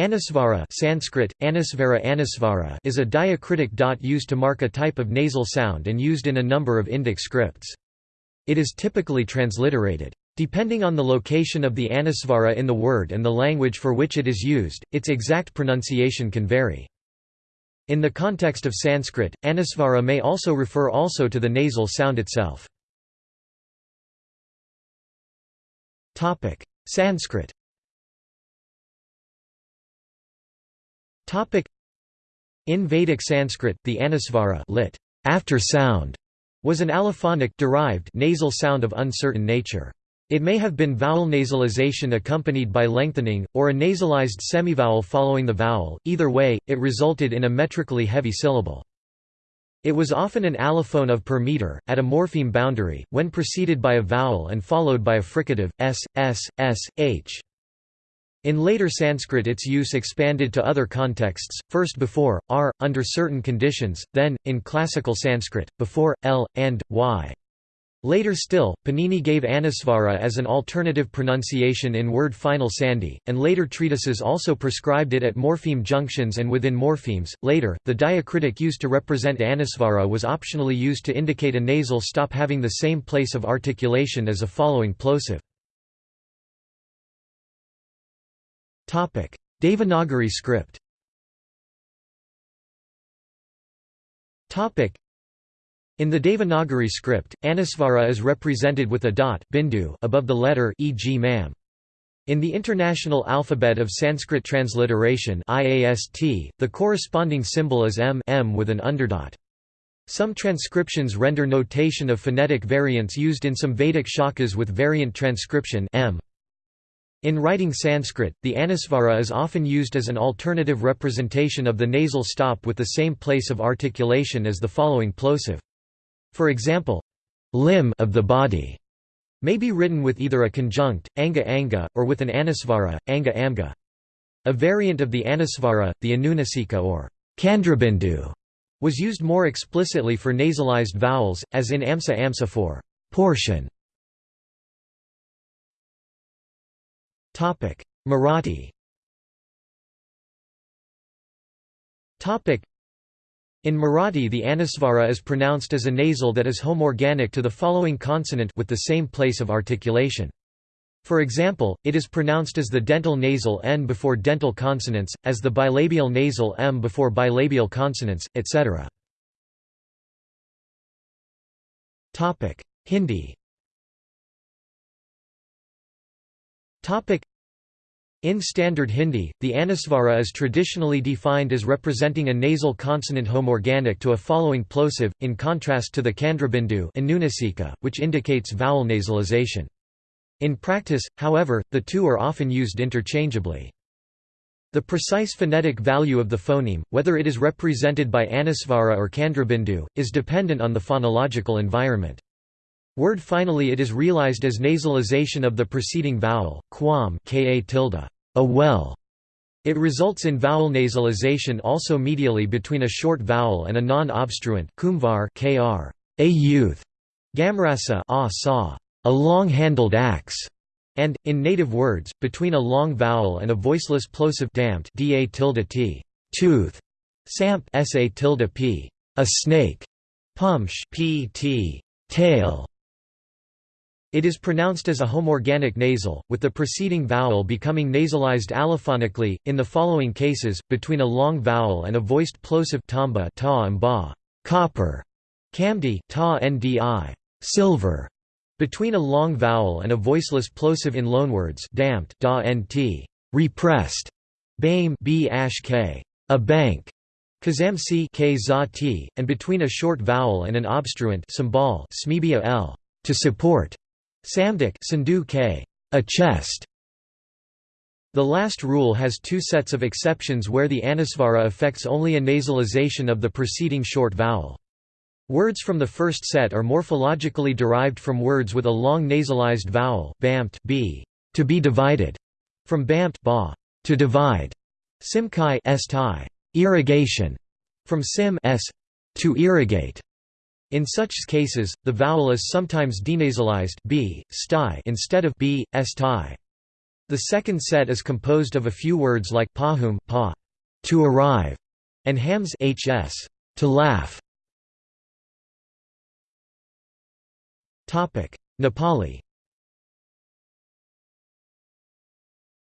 Anusvara Sanskrit, Anusvara Anusvara is a diacritic dot used to mark a type of nasal sound and used in a number of Indic scripts. It is typically transliterated. Depending on the location of the anusvara in the word and the language for which it is used, its exact pronunciation can vary. In the context of Sanskrit, anusvara may also refer also to the nasal sound itself. Sanskrit In Vedic Sanskrit, the anusvara lit, after sound, was an allophonic derived nasal sound of uncertain nature. It may have been vowel nasalization accompanied by lengthening, or a nasalized semivowel following the vowel, either way, it resulted in a metrically heavy syllable. It was often an allophone of per meter, at a morpheme boundary, when preceded by a vowel and followed by a fricative, s, s, s, h. In later Sanskrit its use expanded to other contexts, first before, r, under certain conditions, then, in classical Sanskrit, before, l, and, y. Later still, Panini gave Anusvara as an alternative pronunciation in word final sandhi, and later treatises also prescribed it at morpheme junctions and within morphemes. Later, the diacritic used to represent Anusvara was optionally used to indicate a nasal stop having the same place of articulation as a following plosive. Devanagari script in the Devanagari script, Anusvara is represented with a dot bindu above the letter e.g. mam. In the International Alphabet of Sanskrit Transliteration IAST, the corresponding symbol is m, m with an underdot. Some transcriptions render notation of phonetic variants used in some Vedic shakas with variant transcription m. In writing Sanskrit, the anusvara is often used as an alternative representation of the nasal stop with the same place of articulation as the following plosive. For example, limb of the body may be written with either a conjunct, anga anga, or with an anusvara, anga amga. A variant of the anusvara, the anunasika or chandrabindu, was used more explicitly for nasalized vowels, as in amsa amsa for portion. Topic: Marathi. Topic: In Marathi the anusvara is pronounced as a nasal that is homorganic to the following consonant with the same place of articulation. For example, it is pronounced as the dental nasal n before dental consonants, as the bilabial nasal m before bilabial consonants, etc. Hindi in Standard Hindi, the anusvara is traditionally defined as representing a nasal consonant homorganic to a following plosive, in contrast to the chandrabindu which indicates vowel nasalization. In practice, however, the two are often used interchangeably. The precise phonetic value of the phoneme, whether it is represented by anusvara or chandrabindu, is dependent on the phonological environment. Word finally it is realized as nasalization of the preceding vowel, quam ka tilde, a well. It results in vowel nasalization also medially between a short vowel and a non-obstruent kumvar kr, a youth, gamrasa a a long-handled axe, and, in native words, between a long vowel and a voiceless plosive damped da tilde t, tooth, samp sa tilde p, a snake, pumsh pt, tail, it is pronounced as a homorganic nasal, with the preceding vowel becoming nasalized allophonically, in the following cases, between a long vowel and a voiced plosive tamba ta ba, copper, kamdi ta ndi, silver, between a long vowel and a voiceless plosive in loanwords damped da nt, repressed, bame b k, a bank, kazamsi k za t, and between a short vowel and an obstruent smibia l, to support, Samdik Sandhu K. A chest. The last rule has two sets of exceptions where the anusvara affects only a nasalization of the preceding short vowel. Words from the first set are morphologically derived from words with a long nasalized vowel bamped b, to be divided, from bamped ba, to divide, simkai s irrigation, from sim s, to irrigate. In such cases, the vowel is sometimes denasalized b, sty instead of b, sti. The second set is composed of a few words like pahum pa, to arrive, and hams hs, to laugh. Topic: Nepali.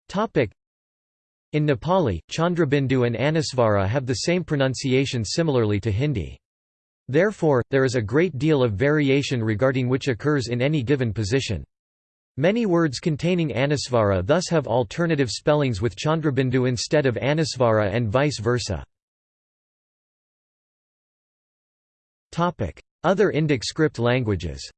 Topic: In Nepali, Chandrabindu and Anusvara have the same pronunciation similarly to Hindi. Therefore, there is a great deal of variation regarding which occurs in any given position. Many words containing Anusvara thus have alternative spellings with Chandrabindu instead of Anusvara and vice versa. Other Indic script languages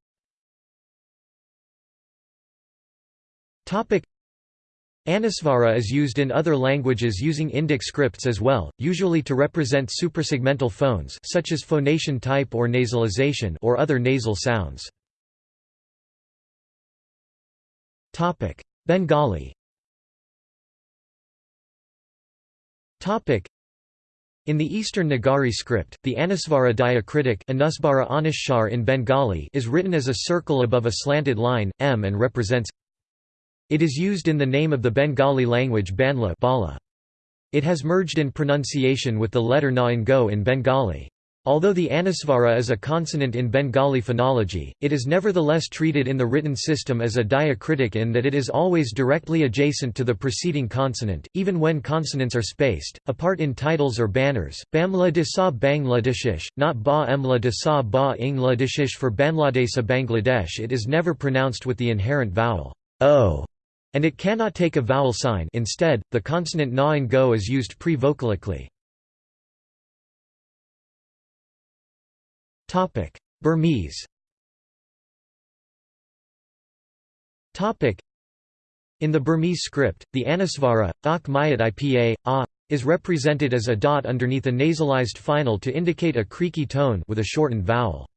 Anusvara is used in other languages using Indic scripts as well, usually to represent suprasegmental phones such as phonation type or nasalization or other nasal sounds. Topic: Bengali. Topic: In the Eastern Nagari script, the Anusvara diacritic Anusbara in Bengali is written as a circle above a slanted line, m and represents It is used in the name of the Bengali language Banla. It has merged in pronunciation with the letter na in go in Bengali. Although the anusvara is a consonant in Bengali phonology, it is nevertheless treated in the written system as a diacritic in that it is always directly adjacent to the preceding consonant, even when consonants are spaced, apart in titles or banners. Bamla de sa Bangladeshish, not Ba Emla Ba Ingladeshish for Bangladesa Bangladesh it is never pronounced with the inherent vowel o, and it cannot take a vowel sign instead, the consonant na and go is used pre-vocalically. Burmese. In the Burmese script, the Anusvara, ak mayat ipa, a, is represented as a dot underneath a nasalized final to indicate a creaky tone with a shortened vowel.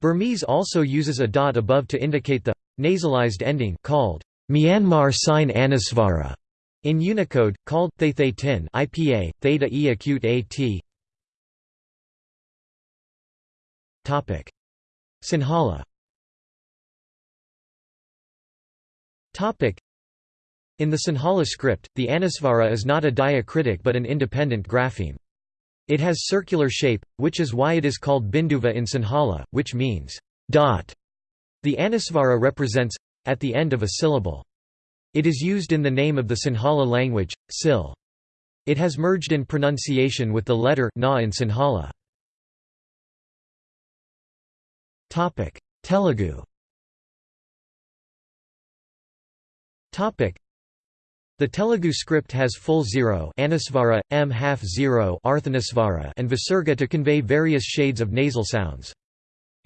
Burmese also uses a dot above to indicate the nasalized ending called Myanmar sign Anusvara in Unicode, called Thay Tin IPA, theta e acute at Topic Sinhala Topic in the Sinhala script, the Anusvara is not a diacritic but an independent grapheme. It has circular shape, which is why it is called Binduva in Sinhala, which means dot. The Anusvara represents at the end of a syllable. It is used in the name of the Sinhala language, Sil. It has merged in pronunciation with the letter na in Sinhala. Telugu. The Telugu script has full zero anusvara, m half zero arthanusvara, and visarga to convey various shades of nasal sounds.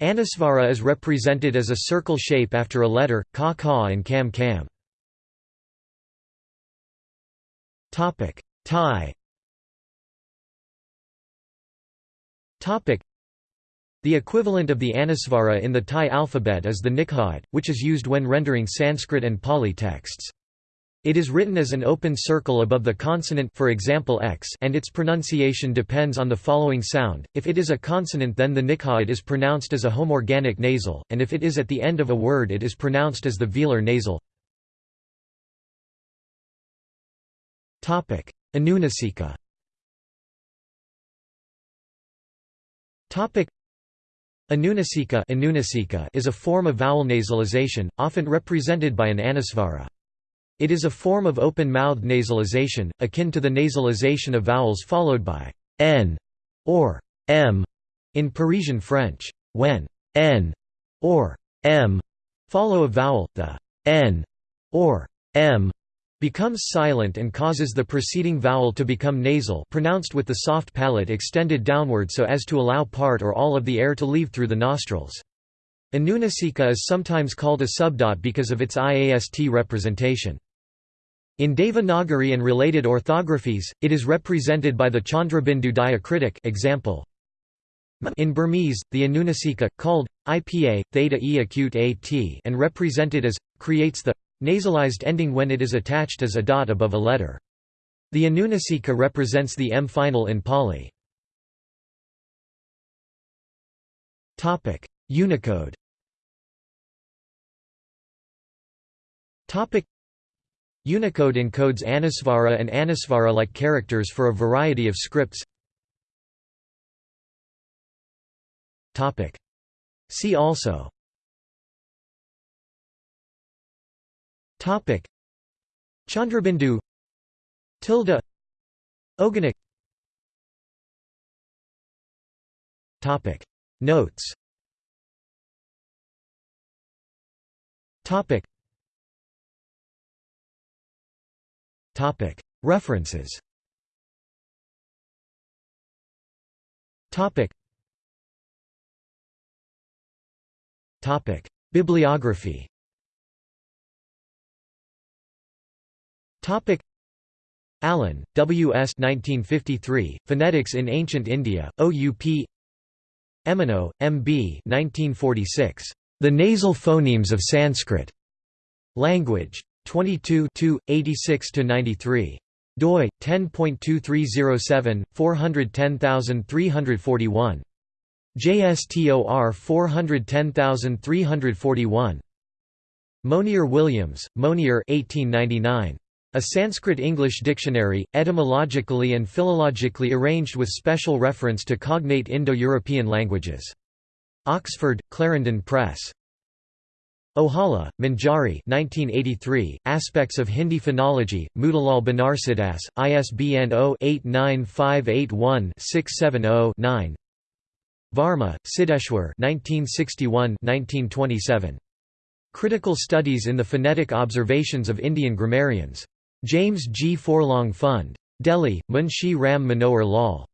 Anusvara is represented as a circle shape after a letter, ka ka and kam kam. Thai. The equivalent of the Anusvara in the Thai alphabet is the Nikhide, which is used when rendering Sanskrit and Pali texts. It is written as an open circle above the consonant for example x and its pronunciation depends on the following sound, if it is a consonant then the Nikhide is pronounced as a homorganic nasal, and if it is at the end of a word it is pronounced as the velar nasal. Anunasika Anunasika is a form of vowel nasalization, often represented by an anusvara. It is a form of open-mouthed nasalization, akin to the nasalization of vowels followed by n or m in Parisian French. When n or m follow a vowel, the n or m becomes silent and causes the preceding vowel to become nasal pronounced with the soft palate extended downward so as to allow part or all of the air to leave through the nostrils. Anunasika is sometimes called a subdot because of its IAST representation. In Devanagari and related orthographies, it is represented by the Chandrabindu diacritic example. In Burmese, the Anunasika, called, IPA, theta e acute at and represented as, creates the Nasalized ending when it is attached as a dot above a letter. The Anunasika represents the M final in Pali. Unicode Unicode encodes Anusvara and Anusvara-like characters for a variety of scripts. See also. Chandrabindu Tilde Ogonek Notes References Bibliography Allen, W. S. 1953, Phonetics in Ancient India, OUP Emeneau, M. B. 1946, The Nasal Phonemes of Sanskrit. Language. 22 86–93 doi 10.2307 410341 JSTOR 410341 Monier Williams, Monier 1899 a Sanskrit-English dictionary, etymologically and philologically arranged with special reference to cognate Indo-European languages. Oxford, Clarendon Press. Ohala, Manjari 1983, Aspects of Hindi Phonology, Motilal Banarsidass, ISBN 0-89581-670-9 Varma, Siddeshwar 1961-1927. Critical Studies in the Phonetic Observations of Indian Grammarians. James G. Forlong Fund. Delhi, Munshi Ram Manohar Lal.